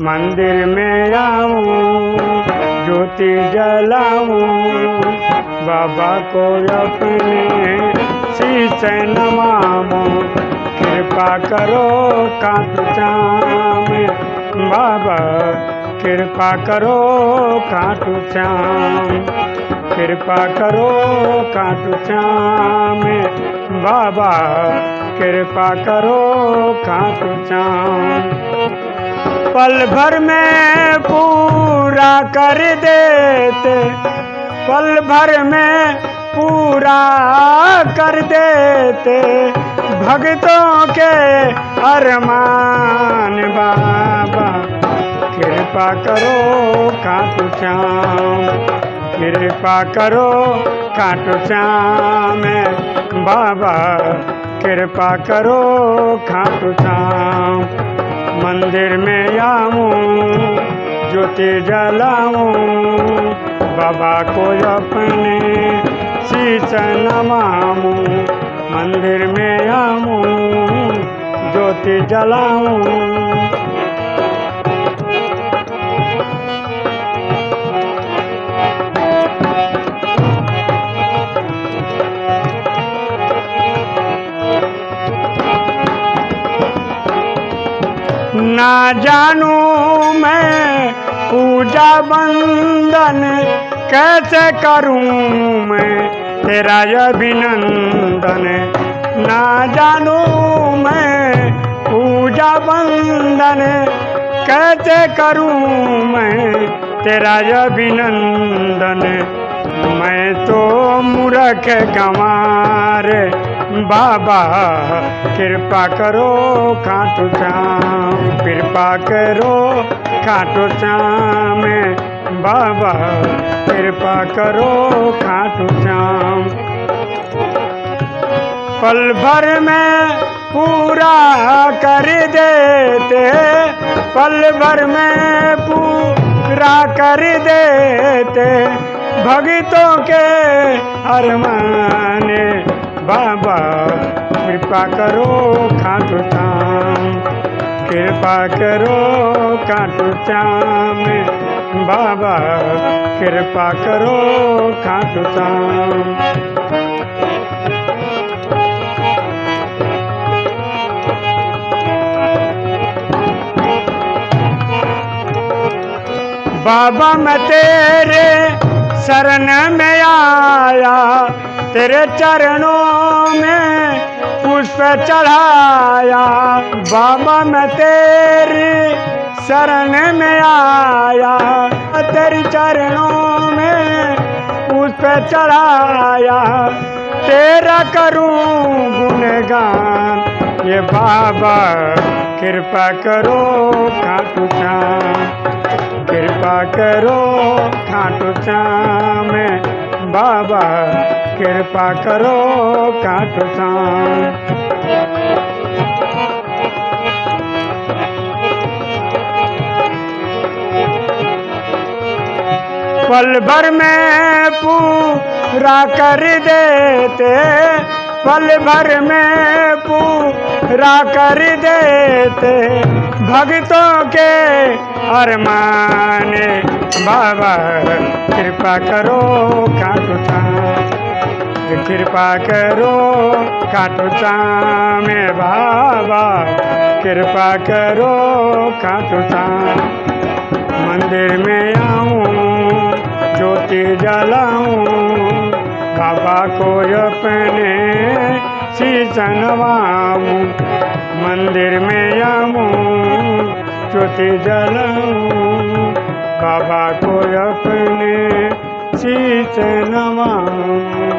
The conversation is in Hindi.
मंदिर में आऊँ, ज्योति जलाऊं, बाबा को अपने शीश नमाऊं, कृपा करो कांटू श्याम, बाबा कृपा करो कांटू श्याम, कृपा करो कांटू श्याम, बाबा कृपा करो कांटू श्याम। पल भर में पूरा कर देते, पल भर में पूरा कर देते, भक्तों के अरमान बाबा, कृपा करो कांटू श्याम, कृपा करो कांटू श्याम, बाबा, कृपा करो खाटू श्याम। मंदिर में आऊँ, ज्योति जलाऊँ, बाबा को अपने शीश नमाऊं। मंदिर में आऊँ, ज्योति जलाऊं। ना जानू मैं पूजा बंदन कैसे करूँ मैं तेरा अभिनंदन? ना जानू मैं पूजा बंदन कैसे करूँ मैं तेरा अभिनंदन? मैं तो मूर्ख गंवार बाबा, कृपा करो, खाटू श्याम, कृपा करो, खाटू श्याम। बाबा, कृपा करो, खाटू श्याम। पल भर में पूरा कर देते, पल भर में पूरा कर देते। भक्तों के अरमान बाबा, कृपा करो खाटू श्याम कृपा करो खाटू श्याम बाबा, कृपा करो खाटू श्याम बाबा मैं तेरे शरण में आया तेरे चरणों में पुष्प चढ़ाया, बाबा मैं तेरे शरण में आया। तेरे चरणों में पुष्प चढ़ाया, तेरा करूँ गुणगान, ये बाबा कृपा करो, खाटू श्याम। कृपा करो, खाटू श्याम, बाबा कृपा करो श्याम पल भर में पूरा कर देते, पल भर में पूरा कर देते, भक्तों के अरमान, बाबा कृपा करो श्याम कृपा करो, खाटू श्याम बाबा। कृपा करो, खाटू श्याम मंदिर में आऊँ, ज्योति जलाऊं। बाबा को अपने शीश नवाऊं मंदिर में आऊँ, ज्योति जलाऊं। बाबा को अपने शीश नवाऊं